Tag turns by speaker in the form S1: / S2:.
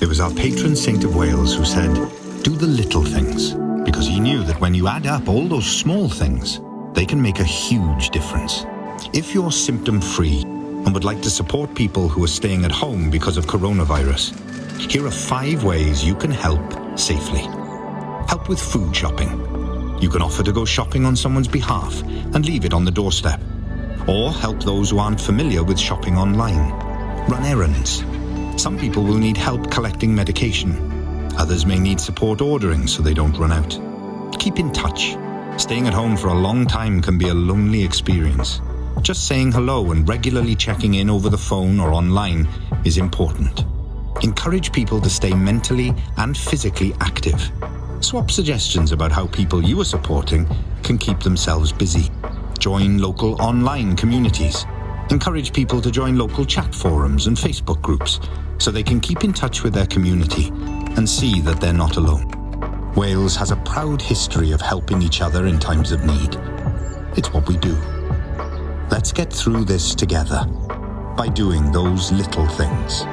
S1: It was our patron saint of Wales who said, do the little things, because he knew that when you add up all those small things, they can make a huge difference. If you're symptom-free and would like to support people who are staying at home because of coronavirus, here are five ways you can help safely. Help with food shopping. You can offer to go shopping on someone's behalf and leave it on the doorstep. Or help those who aren't familiar with shopping online. Run errands. Some people will need help collecting medication. Others may need support ordering so they don't run out. Keep in touch. Staying at home for a long time can be a lonely experience. Just saying hello and regularly checking in over the phone or online is important. Encourage people to stay mentally and physically active. Swap suggestions about how people you are supporting can keep themselves busy. Join local online communities. Encourage people to join local chat forums and Facebook groups so they can keep in touch with their community and see that they're not alone. Wales has a proud history of helping each other in times of need. It's what we do. Let's get through this together by doing those little things.